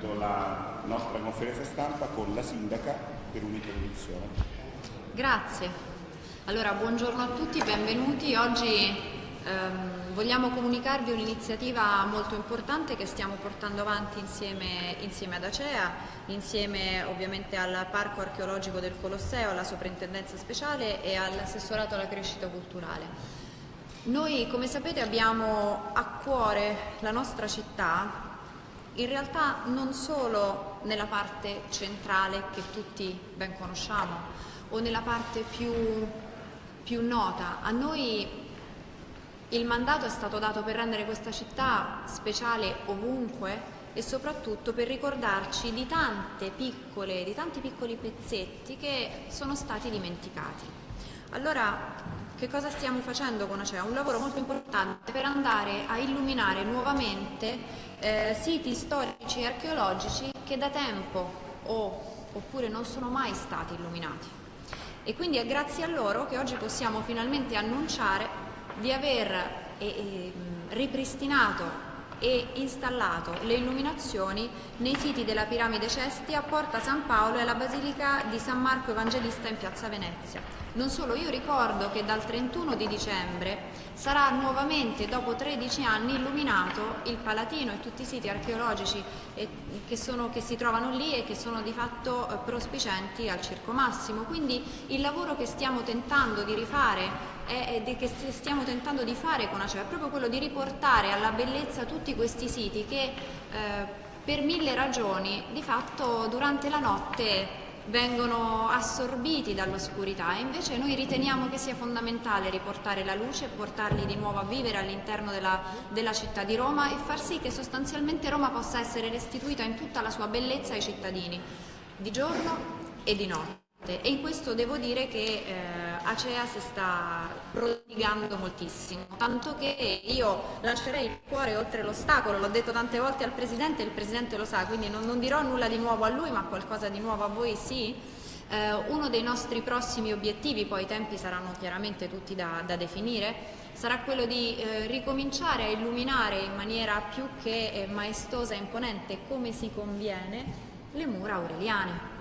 appunto la nostra conferenza stampa con la sindaca per un'introduzione. Grazie. Allora, buongiorno a tutti, benvenuti. Oggi ehm, vogliamo comunicarvi un'iniziativa molto importante che stiamo portando avanti insieme, insieme ad Acea, insieme ovviamente al Parco Archeologico del Colosseo, alla Soprintendenza Speciale e all'Assessorato alla Crescita Culturale. Noi, come sapete, abbiamo a cuore la nostra città in realtà non solo nella parte centrale che tutti ben conosciamo o nella parte più, più nota. A noi il mandato è stato dato per rendere questa città speciale ovunque e soprattutto per ricordarci di, piccole, di tanti piccoli pezzetti che sono stati dimenticati. Allora che cosa stiamo facendo con Acea? Un lavoro molto importante per andare a illuminare nuovamente eh, siti storici e archeologici che da tempo o, oppure non sono mai stati illuminati. E quindi è grazie a loro che oggi possiamo finalmente annunciare di aver eh, ripristinato e installato le illuminazioni nei siti della piramide Cesti a Porta San Paolo e alla Basilica di San Marco Evangelista in Piazza Venezia. Non solo, io ricordo che dal 31 di dicembre sarà nuovamente, dopo 13 anni, illuminato il Palatino e tutti i siti archeologici che, sono, che si trovano lì e che sono di fatto eh, prospicenti al Circo Massimo. Quindi il lavoro che stiamo tentando di rifare è, è che stiamo tentando di fare con Acea è proprio quello di riportare alla bellezza tutti questi siti che eh, per mille ragioni di fatto durante la notte vengono assorbiti dall'oscurità e invece noi riteniamo che sia fondamentale riportare la luce, portarli di nuovo a vivere all'interno della, della, città di Roma e far sì che sostanzialmente Roma possa essere restituita in tutta la sua bellezza ai cittadini, di giorno e di notte. E in questo devo dire che eh, Acea si sta prodigando moltissimo, tanto che io lascerei il cuore oltre l'ostacolo, l'ho detto tante volte al Presidente e il Presidente lo sa, quindi non, non dirò nulla di nuovo a lui, ma qualcosa di nuovo a voi sì. Eh, uno dei nostri prossimi obiettivi, poi i tempi saranno chiaramente tutti da, da definire, sarà quello di eh, ricominciare a illuminare in maniera più che eh, maestosa e imponente come si conviene le mura aureliane.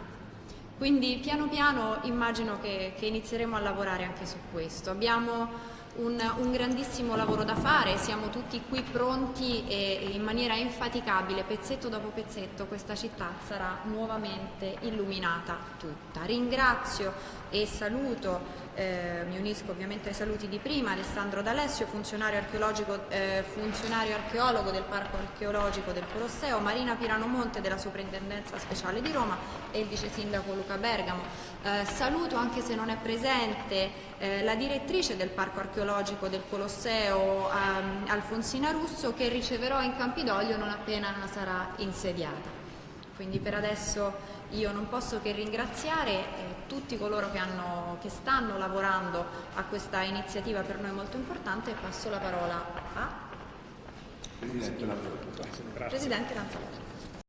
Quindi piano piano immagino che, che inizieremo a lavorare anche su questo. Abbiamo un, un, grandissimo lavoro da fare, siamo tutti qui pronti e in maniera infaticabile, pezzetto dopo pezzetto, questa città sarà nuovamente illuminata tutta. Ringrazio e saluto eh, mi unisco ovviamente ai saluti di prima, Alessandro D'Alessio, funzionario, eh, funzionario, archeologo del Parco Archeologico del Colosseo, Marina Piranomonte della Soprintendenza Speciale di Roma e il vice sindaco Luca Bergamo. Eh, saluto, anche se non è presente, eh, la direttrice del Parco Archeologico del Colosseo, ehm, Alfonsina Russo, che riceverò in Campidoglio non appena sarà insediata. Quindi per adesso io non posso che ringraziare eh, tutti coloro che, hanno, che, stanno lavorando a questa iniziativa per noi molto importante e passo la parola a Presidente Lanzalotti.